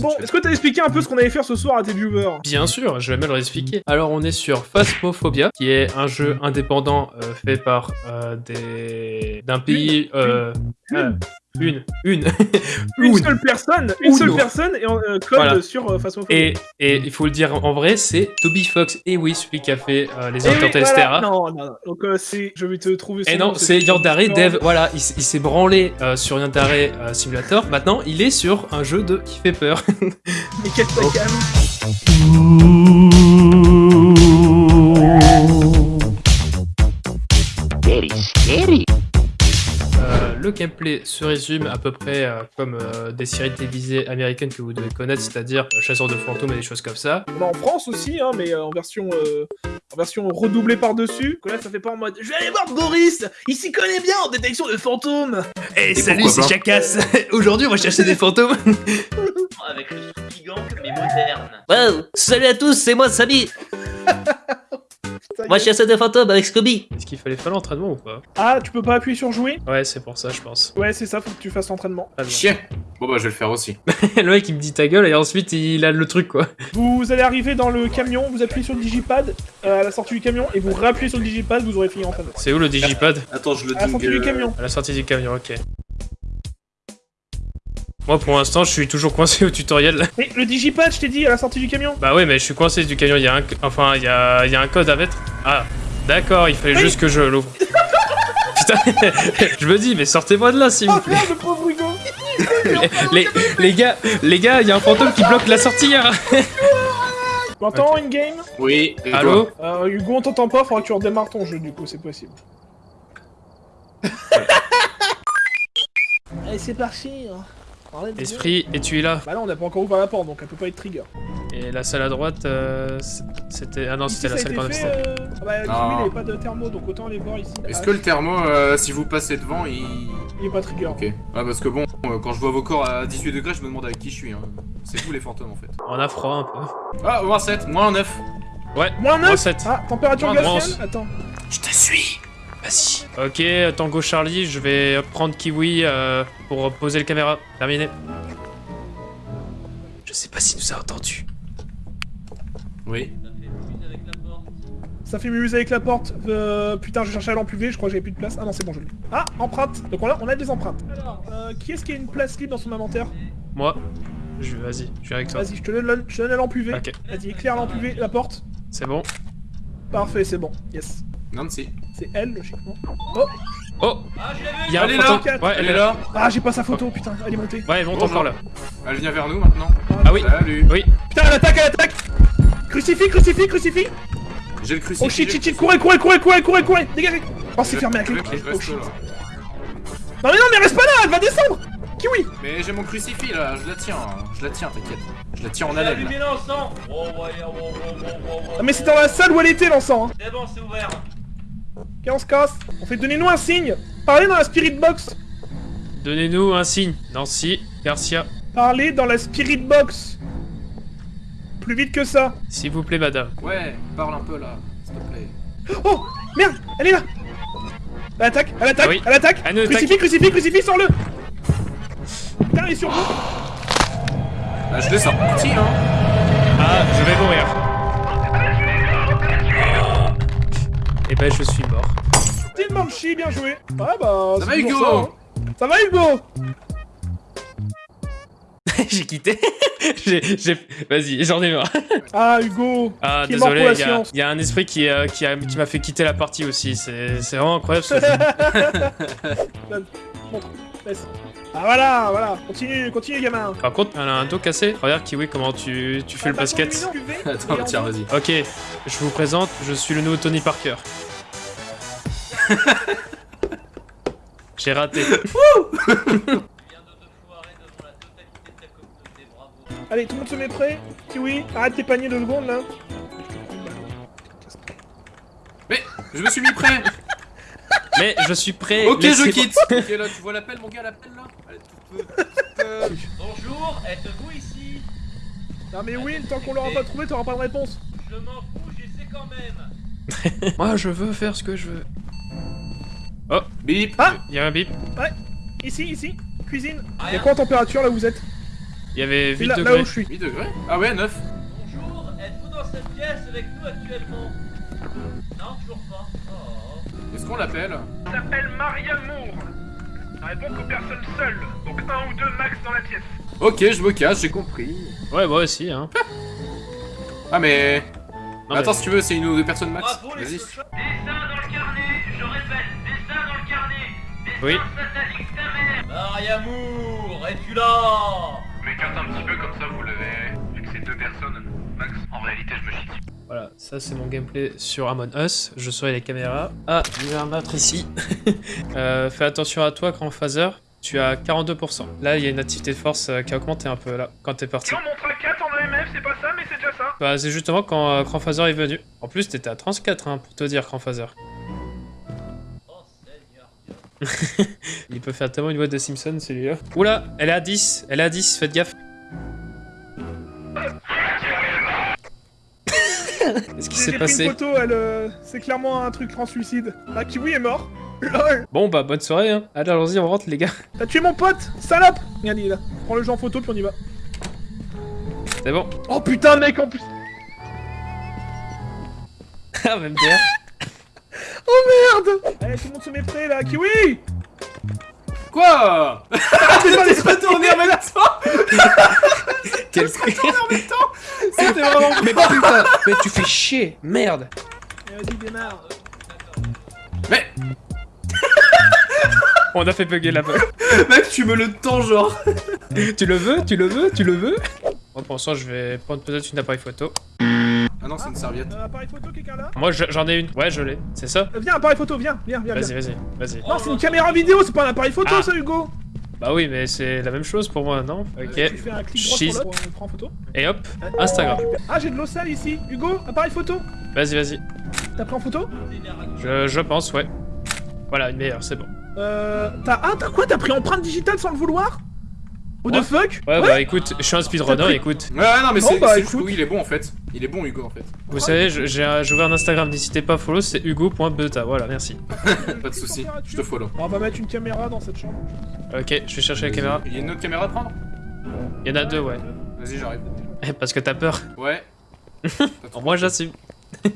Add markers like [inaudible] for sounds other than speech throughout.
Bon, est-ce que t'as expliqué un peu ce qu'on allait faire ce soir à tes viewers Bien sûr, je vais même leur expliquer. Alors, on est sur Phasmophobia, qui est un jeu indépendant euh, fait par euh, des d'un pays. euh, euh, une, une, [laughs] Une une. seule personne, une Uno. seule personne et en euh, code Voilà. sur euh, Phasmophobia. Et, et il faut le dire en vrai, c'est Toby Fox. Et oui, celui qui a fait euh, les Encantés, voilà. etc. Non, non, non. Donc euh, c'est, je vais te trouver. Et non, c'est Yandere Non. Dev. Voilà, il, s'est branlé euh, sur Yandere euh, Simulator. Maintenant, il est sur un jeu de qui fait peur. [laughs] Mais quel Oh. tacam Very scary. Le gameplay se résume à peu près euh, comme euh, des séries télévisées américaines que vous devez connaître, c'est-à-dire euh, Chasseurs de fantômes et des choses comme ça. On est en France aussi, hein, mais euh, en version euh, en version redoublée par-dessus. Que là, ça fait pas en mode. Je vais aller voir Boris. Il s'y connaît bien en détection de fantômes. Hey, salut, c'est Jackass [laughs] Aujourd'hui, on va chasser des fantômes [laughs] avec le mais moderne. Wow, salut à tous, c'est moi Samy. [laughs] Moi est. chasseur de fantômes avec Scooby. Est-ce qu'il fallait faire l'entraînement ou pas? Ah, tu peux pas appuyer sur jouer? Ouais, c'est pour ça, je pense. Ouais, c'est ça. Faut que tu fasses l'entraînement. Chien. Bon bah je vais le faire aussi. [laughs] le mec, il me dit ta gueule et ensuite, il a le truc, quoi. Vous allez arriver dans le camion, vous appuyez sur le digipad euh, à la sortie du camion et vous réappuyez sur le digipad, vous aurez fini en fin C'est où le digipad? Attends, je le À la sortie du camion. À la sortie du camion, ok. Moi, pour l'instant, je suis toujours coincé au tutoriel. [laughs] Mais le digipad, je t'ai dit, à la sortie du camion. Bah ouais, mais je suis coincé du camion, il y a un... Enfin, il y a... il y a un code à mettre. Ah, d'accord, il fallait Oui. juste que je l'ouvre. [laughs] Putain, [laughs] je me dis, mais sortez-moi de là, s'il vous Oh plaît. merde, le pauvre Hugo Les, les gars, les gars, il y a un fantôme qui bloque la sortie. hein. Tu m'entends, in-game? Oui. Allô? Euh, Hugo, on t'entend pas, faudra que tu redémarres ton jeu, du coup, c'est possible. Allez, c'est parti hein. Esprit, et tu es là. Bah non, on n'a pas encore ouvert la porte, donc elle peut pas être trigger. Et la salle à droite, euh, c'était... Ah non, c'était la salle qu'on a fait, euh, Ah bah, Jimmy, Non. il avait pas de thermo, donc autant aller voir ici. Est-ce Ah, que le thermo, euh, si vous passez devant, il... Il est pas trigger. Ok. Ouais, parce que bon, euh, quand je vois vos corps à 18 degrés, je me demande avec qui je suis. Hein. C'est vous les fantômes en fait. On a froid un peu. Ah, moins 7, moins 9. Ouais, Moins 9 moins 7. Ah, température glaciale 11. Attends. Je te suis. Vas-y. Ok, Tango Charlie, je vais prendre Kiwi euh, pour poser le caméra. Terminé. Je sais pas s'il nous a entendu. Oui. Ça fait mumuse avec la porte. Euh, putain, je cherchais lampe UV, je crois que j'avais plus de place. Ah non, c'est bon, je l'ai. Ah, empreinte Donc on a, on a des empreintes. Alors, euh, qui est-ce qui a une place libre dans son inventaire? Moi, je vas-y, je viens avec toi. Vas-y, je te donne je te donne UV. Ok, Vas-y, éclaire UV, la porte. c'est bon. Parfait, c'est bon. Yes. Nancy. C'est elle, logiquement. Oh Oh Il y a un Elle est là. Ouais, Elle est là. Ah, j'ai pas sa photo, putain, elle est montée. Ouais, elle monte Bonjour. encore là. Elle vient vers nous maintenant. Ah oui, Salut. oui. Putain, elle attaque, elle attaque Crucifix, crucifix, crucifix J'ai le crucifix. Oh shit, shit, shit, courez, courez, courez, courez, courez, courez Dégagez Oh, c'est fermé reste- je Oh shit. Non mais non, mais reste pas là, elle va descendre Kiwi Mais j'ai mon crucifix là, je la tiens, hein. je la tiens, t'inquiète. Je la tiens en haleine. l'encens Oh ouais, oh, oh, oh, oh, oh, oh. Ah mais c'est dans la salle où elle était l'encens hein C'est bon, c'est ouvert Ok, on se casse? On fait donnez-nous un signe Parlez dans la spirit box Donnez-nous un signe. Nancy, Garcia. Parlez dans la spirit box Plus vite que ça S'il vous plaît, madame. Ouais, parle un peu là, s'il te plaît. Oh Merde Elle est là Elle attaque, elle attaque, Oui. elle attaque Elle. Crucifix, crucifix, crucifix, sors-le Putain, elle est sur vous Bah, je l'ai sorti, hein. Ah, je vais mourir. Et ben, je suis mort. Petite bien joué Ouais bah... Ça c'est va Hugo ça, hein. Ça va Hugo [laughs] j'ai quitté. [laughs] j'ai, j'ai... Vas-y, j'en ai marre. Ah Hugo Ah, désolé, il y, a- y un esprit qui, euh, qui, a- qui m'a fait quitter la partie aussi. C'est, c'est vraiment incroyable ce [laughs] laisse. Ah voilà, voilà, continue, continue gamin Par contre, elle a un dos cassé. Regarde, Kiwi, comment tu, tu fais le Ah, basket. [laughs] attends, tiens, vas-y. Ok, je vous présente, je suis le nouveau Tony Parker. [laughs] J'ai raté. De de [laughs] Allez, tout le monde se met prêt Kiwi, arrête tes paniers deux secondes là Mais, je me suis mis prêt. Mais je suis prêt. ok, je quitte. ok, là, tu vois l'appel, mon gars, l'appel là Allez, tout peu, tout peu. Bonjour, êtes-vous ici Non mais oui, tant qu'on l'aura pas trouvé, t'auras pas de réponse Je m'en fous, j'essaie quand même [laughs] Moi, je veux faire ce que je veux. Bip. Ah Il y a un bip. Ici, ici, cuisine Y'a quoi en température là où vous êtes Il y avait C'est 8 là, là degrés. où je suis. 8 degrés Ah ouais, 9. Bonjour, êtes-vous dans cette pièce avec nous actuellement? Non, toujours pas. Est-ce qu'on l'appelle s'appelle Maria Moore. Ça répond qu'aux personnes seules, donc un ou deux max dans la pièce. Ok, je me casse, j'ai compris. Ouais, moi aussi, hein. [laughs] Ah mais... Non, Attends, mais- si tu veux, c'est une ou deux personnes max. Bravo les Vas-y. Dessin dans le carnet, je répète, dessin dans le carnet. Dessin Oui. satanique ta mère. Maria Moore, es-tu là? Je m'écarte un petit peu comme ça, vous le verrez. Vu que c'est deux personnes, max. En réalité, je me chie dessus. Voilà, ça c'est mon gameplay sur Among Us. Je surveille les caméras. Ah, il y a un autre ici. [laughs] Euh, fais attention à toi, Grand Phaser. Tu as 42%. Là, il y a une activité de force euh, qui a augmenté un peu là, quand t'es parti. Si on montre à 4 en EMF, c'est pas ça, mais c'est déjà ça. Bah, c'est justement quand euh, Grand Phaser est venu. En plus, t'étais à 34, hein, pour te dire, Grand Phaser. Oh. [laughs] Il peut faire tellement une voix de Simpson, celui-là. Oula, elle est à 10, elle est à 10, faites gaffe. Qu'est-ce qui s'est J'ai pris une passé photo, elle, euh, c'est clairement un truc en suicide. Ah, Kiwi est mort. LOL [laughs] Bon, bah, bonne soirée, hein. Allez, allons-y, on rentre, les gars. [laughs] T'as tué mon pote Salope Regarde, il est là. Prends le jeu en photo, puis on y va. C'est bon. Oh putain, mec, en plus Ah, même derrière. [laughs] Oh merde Allez, tout le monde se met prêt, là. Kiwi Quoi [laughs] T'es pas laissé tourner en même temps [laughs] Quel C'était vraiment... Mais putain, mais tu fais chier, merde. Vas-y, démarre. Mais, [laughs] On a fait bugger la bug. mec, tu me le tends, genre tu le veux, tu le veux, tu le veux? Moi, pour l'instant, je vais prendre peut-être une appareil photo. Ah non, c'est une serviette. Euh, appareil photo, quelqu'un là Moi, je- j'en ai une. Ouais, je l'ai. C'est ça Euh, Viens, appareil photo, viens, viens, viens. Vas-y, viens. vas-y, vas-y. Non, c'est une caméra vidéo, c'est pas un appareil photo, Ah. ça, Hugo Bah oui, mais c'est la même chose pour moi, non Tu Ok. fais un clic droit Cheese. sur l'autre, on prend en photo. Et hop, Instagram. Ah, j'ai de l'eau sale ici. Hugo, appareil photo Vas-y, vas-y. T'as pris en photo Je, je pense, ouais. Voilà, une meilleure, c'est bon. Euh. T'as. Ah, t'as quoi T'as pris empreinte digitale sans le vouloir? What the fuck Ouais, bah écoute, je suis un speedrunner, écoute. Ouais, ouais, non, mais Bon, c'est bah, oui, il est bon, en fait. Il est bon, Hugo, en fait. Vous savez, j'ai j'ai ouvert un Instagram, n'hésitez pas à follow, c'est hugo.beta. Voilà, merci. [laughs] Pas de soucis, je te follow. On va mettre une caméra dans cette chambre. Ok, je vais chercher la caméra. Il y a une autre caméra à prendre Il y en a deux, ouais. Vas-y, j'arrive. Parce que t'as peur. Ouais. [laughs] Moi, j'assume. [laughs]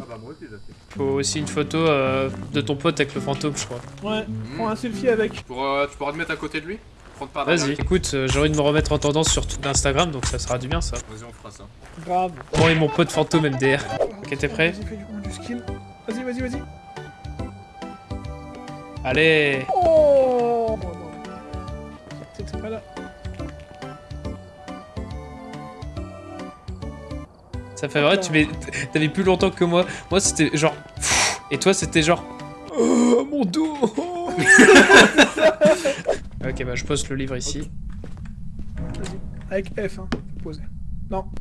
Ah bah, moi aussi, j'ai fait. Faut aussi une photo euh, de ton pote avec le fantôme, je crois. Ouais, Hmm. prends un selfie avec. Pour, euh, tu pourras te mettre à côté de lui Prendre Vas-y, écoute, euh, j'ai envie de me remettre en tendance sur tout Instagram, donc ça sera du bien, ça. Vas-y, on fera ça. Grave. Moi et mon pote fantôme MDR. Ok, t'es prêt Vas-y, fais du, du skin. Vas-y, vas-y, vas-y. Allez Oh pas là. Ça fait vrai, tu mets... T'avais plus longtemps que moi. Moi, c'était genre... Et toi, c'était genre... Oh, mon dos [laughs] Ok, bah je poste le livre ici. Vas-y. Avec F, hein. Posé.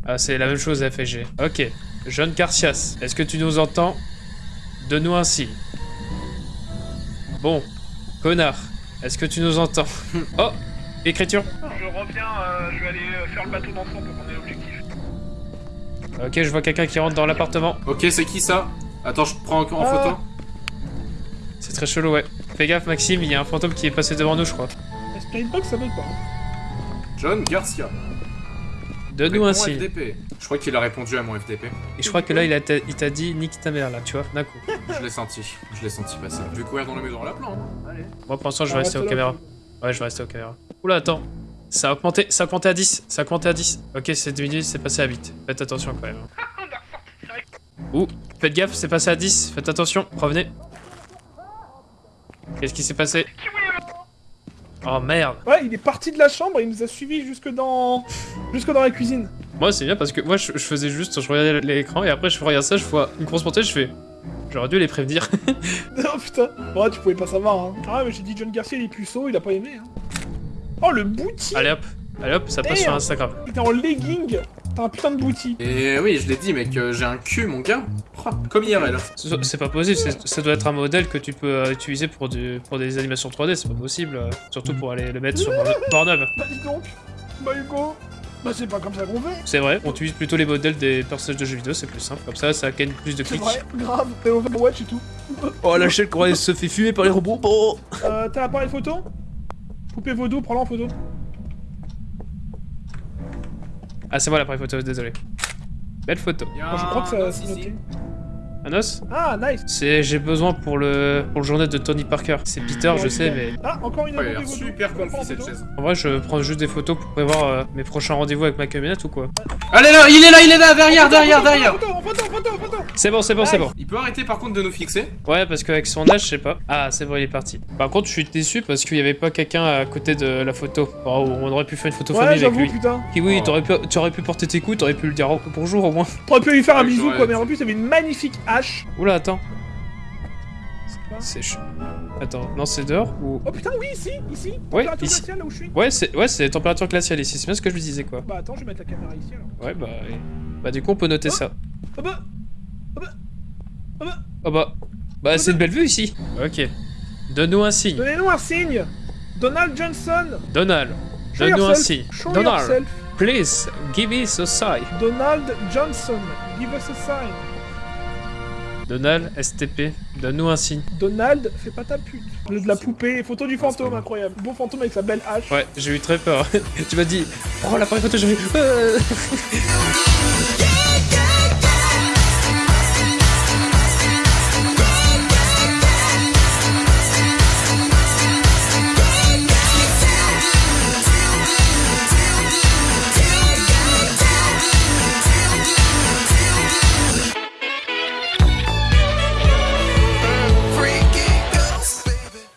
Ah, c'est la même chose F et G. Ok. Jeune Carcias, est-ce que tu nous entends? Donne-nous un signe. Bon. Connard, est-ce que tu nous entends? [laughs] Oh Écriture Je reviens, euh, je vais aller euh, faire le bateau d'enfant pour qu'on ait l'objectif. Ok, je vois quelqu'un qui rentre dans l'appartement. Ok, c'est qui ça? Attends, je prends en, en Ah. photo. C'est très chelou, ouais. Fais gaffe, Maxime, il y a un fantôme qui est passé devant nous, je crois. Ça veut pas. John Garcia. Donne-nous un signe. FDP. Je crois qu'il a répondu à mon FDP. Et je crois que là, il a t'a- il t'a dit nique ta mère, là, tu vois, d'un coup. Je l'ai senti. Je l'ai senti passer. Je vais courir dans la maison à la plan. hein. Allez. Moi, pour l'instant, je vais rester reste aux caméras. Ouais, je vais rester aux caméras. Oula, attends. Ça a augmenté, ça a augmenté à 10. Ça a augmenté à 10. Ok, c'est diminué, c'est passé à 8. Faites attention quand même. Ouh, faites gaffe, c'est passé à 10. Faites attention, revenez. Qu'est-ce qui s'est passé? Oh merde. Ouais, il est parti de la chambre et il nous a suivis jusque dans. jusque dans la cuisine. Moi, c'est bien parce que moi, je, je faisais juste, je regardais l'écran et après, je regarde ça, je vois une grosse montée, je fais. J'aurais dû les prévenir. [laughs] [laughs] oh putain. Ouais, tu pouvais pas savoir, hein. Ah, mais j'ai dit John Garcia, il est puceau, il a pas aimé, hein. Oh, le booty Allez hop, allez hop, ça passe sur. Instagram. T'es en legging T'as un putain de booty. Et oui, je l'ai dit, mec, euh, j'ai un cul, mon gars. Oh, comme IRL. C'est c'est pas possible, ça doit être un modèle que tu peux euh, utiliser pour, du, pour des animations 3D, c'est pas possible. euh, surtout pour aller le mettre sur Porn- Pornhub. Bah dis donc Bah Hugo Bah c'est pas comme ça qu'on fait C'est vrai, on utilise plutôt les modèles des personnages de jeux vidéo, c'est plus simple. Comme ça, ça gagne plus de C'est clics. vrai, grave, t'es Overwatch et tout. Oh, la chaîne quand elle se fait fumer par les robots. Bon. Euh, t'as l'appareil photo? Poupée vaudou, prends-la en photo. Ah, c'est moi l'appareil photo, désolé. Belle photo. Je crois que ça- ici. noté. Un os Ah, nice C'est j'ai besoin pour le pour le journée de Tony Parker. C'est Peter, je sais, mais Ah, encore une Ouais, super comfy cette chaise. en vrai, je prends juste des photos pour prévoir euh, mes prochains rendez-vous avec ma camionnette ou quoi Allez là, il est là, il est là, derrière, derrière, derrière C'est bon, c'est bon, c'est bon. Il peut arrêter par contre de nous fixer Ouais, parce qu'avec son âge, je sais pas. Ah, c'est bon, il est parti. Par contre, je suis déçu parce qu'il y avait pas quelqu'un à côté de la photo. Oh, on aurait pu faire une photo Ouais, famille avec j'avoue, lui. putain. Qui oui, Oh. t'aurais pu, tu aurais pu porter tes coups, t'aurais pu lui dire bonjour au moins. T'aurais pu lui faire un bisou, quoi, mais en plus, il avait une magnifique hache. Oula, attends. C'est Attends, non, c'est dehors ou Oh putain, oui, ici, ici. Ouais, Température ici. glaciale, là où je suis. Ouais, c'est ouais, c'est température glaciale ici. C'est bien ce que je lui disais quoi. Bah attends, je vais mettre la caméra ici alors. Ouais, bah bah du coup, on peut noter Oh. ça. Oh bah Oh bah bah c'est une belle vue ici. OK. Donne-nous un signe. Donnez-nous un signe Donald Johnson Donald. Donne-nous un signe. Show Donald, yourself please give us a sign. Donald Johnson, give us a sign. Donald STP, donne-nous un signe. Donald, fais pas ta pute. Le de la poupée, photo du fantôme, incroyable. Beau fantôme avec sa belle hache. Ouais, j'ai eu très peur. [laughs] tu m'as dit, oh l'appareil photo, j'ai euh. [laughs]